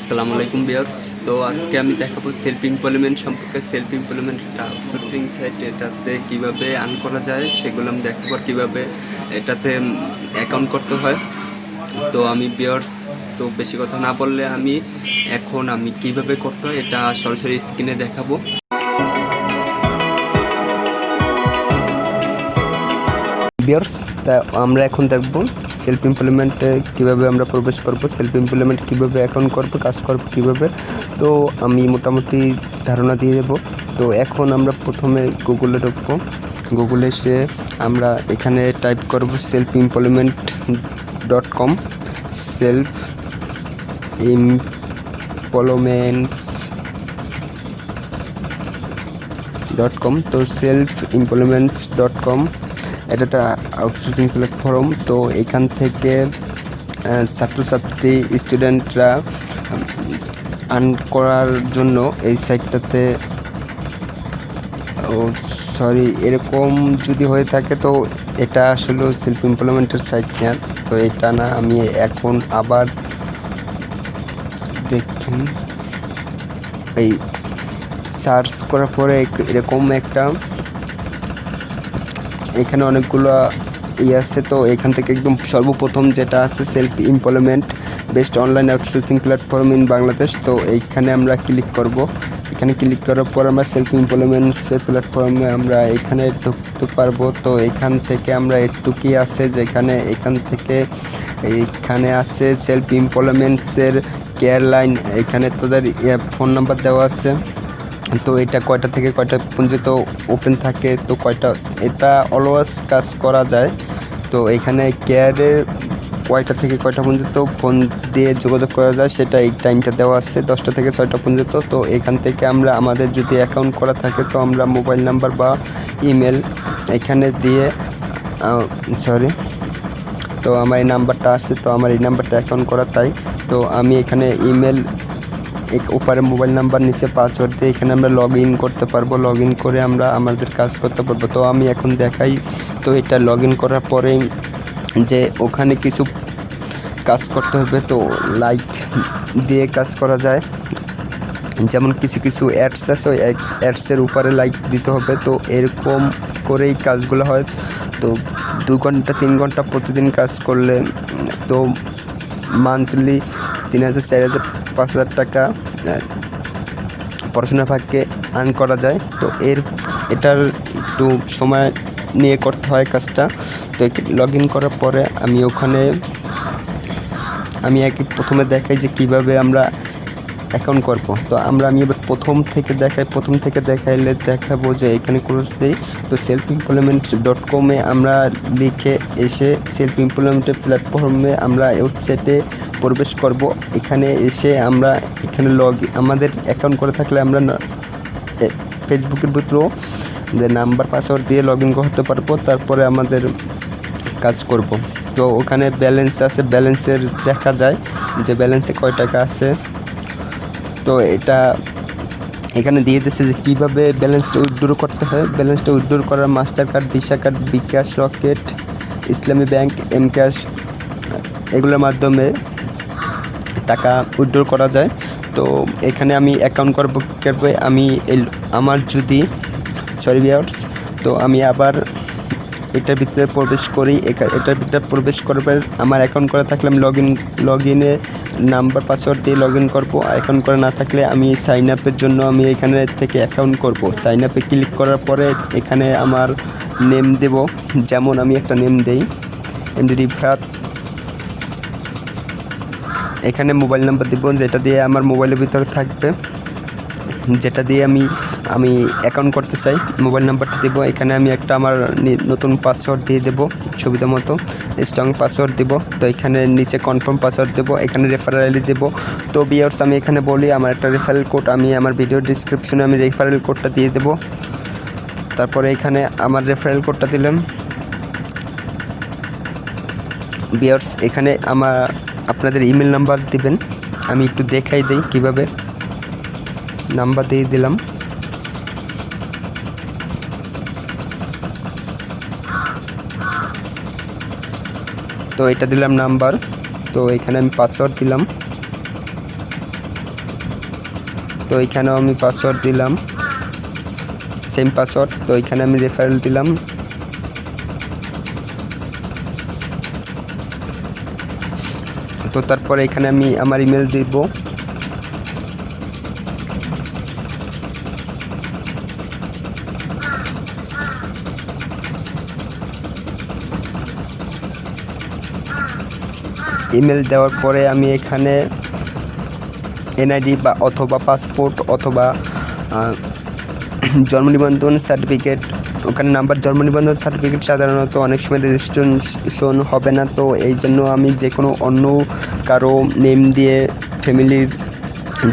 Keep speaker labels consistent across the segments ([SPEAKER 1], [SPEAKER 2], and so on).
[SPEAKER 1] আসসালামু আলাইকুম বিয়ার্স তো আজকে আমি দেখাবো সেলফ এমপ্লয়মেন্ট সম্পর্কে। Self employment sourcing outsourcing site এটাতে কীভাবে আর্ন করা যায় সেগুলো আমি দেখাবো কীভাবে এটাতে অ্যাকাউন্ট করতে হয়। তো আমি বিয়ার্স তো বেশি কথা না বললে আমি এখন আমি কীভাবে করতে হয় এটা সরাসরি স্ক্রিনে দেখাবো। বিয়ার্স তা আমরা এখন দেখব সেলফ এমপ্লয়মেন্টে কীভাবে আমরা প্রবেশ করব সেলফ এমপ্লয়মেন্ট কীভাবে অ্যাকাউন্ট করব, কাজ করব কীভাবে। তো আমি মোটামুটি ধারণা দিয়ে দেব। তো এখন আমরা প্রথমে গুগলে ঢুকবো। গুগলে এসে আমরা এখানে টাইপ করব self employment dot com self employments dot com তো সেলফ এমপ্লয়মেন্টস ডট কম এটা একটা আউটসোর্সিং প্ল্যাটফর্ম তো এখান থেকে ছাত্রছাত্রী স্টুডেন্টরা আর্ন করার জন্য এই সাইটটাতে ও সরি এরকম যদি হয়ে থাকে, তো এটা আসলে সেলফ এমপ্লয়মেন্টের সাইট না। তো এটা না, আমি এখন আবার দেখুন এই সার্চ করার পরে এরকম একটা এখানে অনেকগুলো ইয়ে আছে, তো এখান থেকে একদম সর্বপ্রথম যেটা আছে self employment best online outsourcing platform in Bangladesh তো এইখানে আমরা ক্লিক করব। এখানে ক্লিক করার পর আমরা সেলফ এমপ্লয়মেন্টসের প্ল্যাটফর্মে আমরা এখানে ঢুকতে পারব। তো এখান থেকে আমরা একটুকুই আছে, যেখানে এখান থেকে এইখানে আছে সেলফ এমপ্লয়মেন্টসের কেয়ার লাইন এখানে তোদের ফোন নাম্বার দেওয়া আছে। তো এটা কয়টা থেকে কয়টা পর্যন্ত ওপেন থাকে? তো কয়টা, এটা অলওয়াজ কাজ করা যায়। তো এখানে কেয়ারে কয়টা থেকে কয়টা পর্যন্ত ফোন দিয়ে যোগাযোগ করা যায় সেটা এই টাইমটা দেওয়া আছে, দশটা থেকে ছয়টা পর্যন্ত। তো এখান থেকে আমরা, আমাদের যদি অ্যাকাউন্ট করা থাকে, তো আমরা মোবাইল নাম্বার বা ইমেল এখানে দিয়ে সরি তো আমার এই নাম্বারটা আছে, তো আমার এই নাম্বারটা অ্যাকাউন্ট করা তাই। তো আমি এখানে ইমেল উপরে মোবাইল নাম্বার নিচে পাসওয়ার্ড দিয়ে এখানে আমরা লগ ইন করতে পারব। লগ ইন করে আমরা আমাদের কাজ করতে পারব। তো আমি এখন দেখাই। তো এটা লগ ইন করার পরে যে ওখানে কিছু কাজ করতে হবে, তো লাইট দিয়ে কাজ করা যায়। যেমন কিছু কিছু অ্যাডস আছে, ওই অ্যাডসের উপরে লাইক দিতে হবে। তো এরকম করেই কাজগুলো হয়। তো দু ঘণ্টা, তিন ঘণ্টা প্রতিদিন কাজ করলে, তো মান্থলি তিন হাজার, চার হাজার পাঁচ হাজার টাকা পড়াশোনা ভাগকে আর্ন করা যায়। তো এর, এটার একটু সময় নিয়ে করতে হয় কাজটা। তো লগ ইন করার পরে আমি ওখানে, আমি একই প্রথমে দেখাই যে কীভাবে আমরা অ্যাকাউন্ট করব। তো আমরা আমি এবার প্রথম থেকে দেখাই, প্রথম থেকে দেখাইলে দেখাবো যে এখানে ক্রোজ দিই। তো সেলফ এমপ্লয়মেন্ট ডট কমে আমরা লিখে এসে সেলফ এমপ্লয়মেন্টের প্ল্যাটফর্মে আমরা ওয়েবসাইটে প্রবেশ করব। এখানে এসে আমরা এখানে লগ আমাদের অ্যাকাউন্ট করে থাকলে আমরা ফেসবুকের ভিতরেও যে নাম্বার পাসওয়ার্ড দিয়ে লগ ইন করতে পারব, তারপরে আমাদের কাজ করব। তো ওখানে ব্যালেন্স আছে ব্যালেন্সের দেখা যায় যে ব্যালেন্সে কয় টাকা আছে। তো এটা এখানে দিয়ে দিচ্ছে যে কীভাবে ব্যালেন্সটা উইথড্র করতে হয়। ব্যালেন্সটা উইথড্র করার master card visa card bKash, Rocket, Islami bank M cash এগুলোর মাধ্যমে টাকা উইথড্র করা যায়। তো এখানে আমি অ্যাকাউন্ট করব করবে? আমি আমার যদি সরি বিয়ার্স তো আমি আবার এটার ভিতরে প্রবেশ করি এটার ভিতরে প্রবেশ করবে আমার অ্যাকাউন্ট করা থাকলে আমি লগ ইন লগ ইনে নাম্বার পাসওয়ার্ড দিয়ে লগ ইন করব অ্যাকাউন্ট করা না থাকলে আমি সাইন আপের জন্য আমি এখানে থেকে অ্যাকাউন্ট করব। সাইন আপে ক্লিক করার পরে এখানে আমার নেম দেব। যেমন আমি একটা নেম দেই রিফাত। এখানে মোবাইল নাম্বার দেবো, যেটা দিয়ে আমার মোবাইলের ভিতরে থাকবে। যেটা দিয়ে আমি আমি অ্যাকাউন্ট করতে চাই মোবাইল নাম্বারটা দেবো। এখানে আমি একটা আমার নতুন পাসওয়ার্ড দিয়ে দেবো, সুবিধা মতো। স্ট্রং পাসওয়ার্ড দেবো। তো এখানে নিচে কনফার্ম পাসওয়ার্ড দেবো, এখানে রেফারেল আইডি দেবো। তো বিয়ার্স আমি এখানে বলি, আমার একটা রেফারেল কোড আমি আমার ভিডিও ডিসক্রিপশনে আমি রেফারেল কোডটা দিয়ে দেবো। তারপরে এখানে আমার রেফারেল কোডটা দিলাম। বিয়ার্স এখানে আমার, আপনাদের ইমেল নাম্বার দিবেন। আমি একটু দেখাই দিই কীভাবে। নাম্বার দিয়ে দিলাম। তো এটা দিলাম নাম্বার। তো এখানে আমি পাসওয়ার্ড দিলাম। তো এখানেও আমি পাসওয়ার্ড দিলাম। সেম পাসওয়ার্ড তো এখানে আমি রেফারেল দিলাম। তো তারপরে এখানে আমি আমার ইমেল দিব। ইমেল দেওয়ার পরে আমি এখানে এনআইডি বা অথবা পাসপোর্ট অথবা জন্ম নিবন্ধন সার্টিফিকেট ওখানে নাম্বার জন্ম নিবন্ধন সার্টিফিকেট সাধারণত অনেক সময় রেজিস্ট্রেশন হবে না। তো এই জন্য আমি যে কোনো অন্য কারও নেম দিয়ে ফ্যামিলির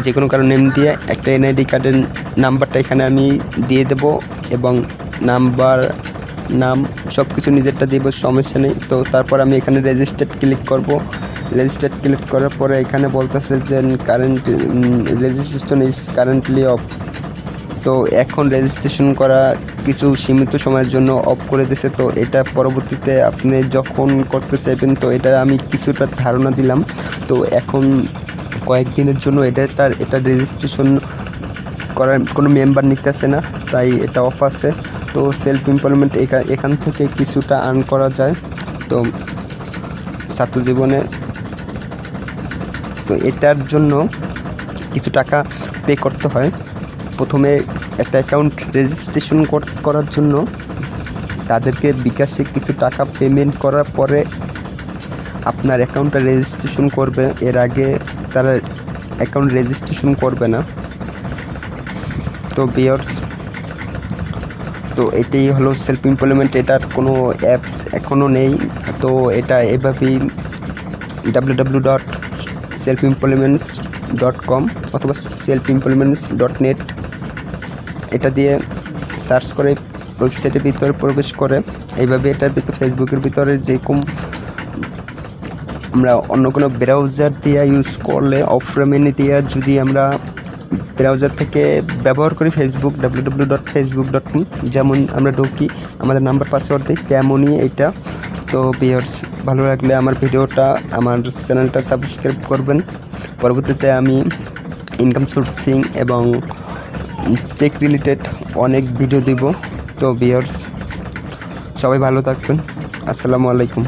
[SPEAKER 1] যে কোনো কারও নেম দিয়ে একটা এনআইডি কার্ডের নাম্বারটা এখানে আমি দিয়ে দেব এবং নাম্বার নাম সব কিছু নিজেরটা দিব, সমস্যা নেই। তো তারপর আমি এখানে রেজিস্টার্ড ক্লিক করব। রেজিস্টার্ড ক্লিক করার পরে এখানে বলতেছে যে current registration is currently off তো এখন রেজিস্ট্রেশন করা কিছু সীমিত সময়ের জন্য অফ করে দিছে। তো এটা পরবর্তীতে আপনি যখন করতে চাইবেন, তো এটা আমি কিছুটা ধারণা দিলাম। তো এখন কয়েকদিনের জন্য এটা তার এটা রেজিস্ট্রেশন করার কোনো মেম্বার নিতেছে না, তাই এটা অফ আছে। তো সেলফ এমপ্লয়মেন্ট এখান থেকে কিছুটা আর্ন করা যায়। তো ছাত্র জীবনে তো এটার জন্য কিছু টাকা পে করতে হয়। প্রথমে একটা অ্যাকাউন্ট রেজিস্ট্রেশন করার জন্য তাদেরকে বিকাশে কিছু টাকা পেমেন্ট করার পরে আপনার অ্যাকাউন্টটা রেজিস্ট্রেশন করবে। এর আগে তারা অ্যাকাউন্ট রেজিস্ট্রেশন করবে না। তো বিয়ার্স তো এটাই হলো সেলফ এমপ্লয়মেন্ট এটার কোনো অ্যাপস এখনও নেই। তো এটা এভাবেই W W dot self employments dot com অথবা সেলফ এমপ্লয়মেন্টস ডট নেট এটা দিয়ে সার্চ করে ওয়েবসাইটের ভিতরে প্রবেশ করে। এইভাবে এটার ভিতরে ফেসবুকের ভিতরে যেরকম আমরা অন্য কোনো ব্রাউজার দিয়ে ইউজ করলে অফ্রেমেনি দিয়ে যদি আমরা ব্রাউজার থেকে ব্যবহার করি Facebook W W dot Facebook dot com যেমন আমরা ঢুকি, আমাদের নাম্বার পাসওয়ার্ড দিই, তেমনই এটা। তো বিয়ার্স ভালো লাগলে আমার ভিডিওটা, আমার চ্যানেলটা সাবস্ক্রাইব করবেন। পরবর্তীতে আমি ইনকাম সোর্সিং এবং টেক রিলেটেড অনেক ভিডিও দিব। তো বিয়ার্স সবাই ভালো থাকবেন। আসসালামু আলাইকুম।